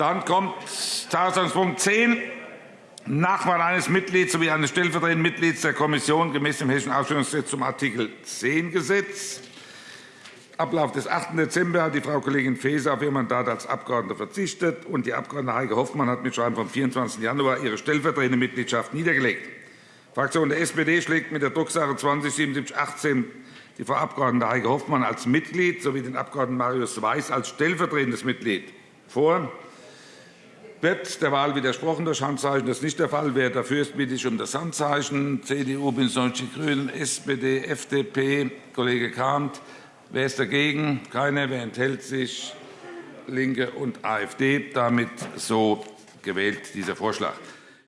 Dann kommt Tagesordnungspunkt 10, Nachwahl eines Mitglieds sowie eines stellvertretenden Mitglieds der Kommission gemäß dem Hessischen Ausstellungsgesetz zum Artikel 10 Gesetz. Ablauf des 8. Dezember hat die Frau Kollegin Faeser auf ihr Mandat als Abgeordnete verzichtet, und die Abg. Heike Hoffmann hat mit Schreiben vom 24. Januar ihre stellvertretende Mitgliedschaft niedergelegt. Die Fraktion der SPD schlägt mit der Drucksache 20-7718 die Frau Abg. Heike Hoffmann als Mitglied sowie den Abg. Marius Weiß als stellvertretendes Mitglied vor. Wird der Wahl widersprochen durch Handzeichen? Das ist nicht der Fall. Wer dafür ist, bitte ich um das Handzeichen. CDU, BÜNDNIS 90 die GRÜNEN, SPD, FDP, Kollege Kahnt. Wer ist dagegen? Keiner. Wer enthält sich? LINKE und AfD. Damit so gewählt dieser Vorschlag.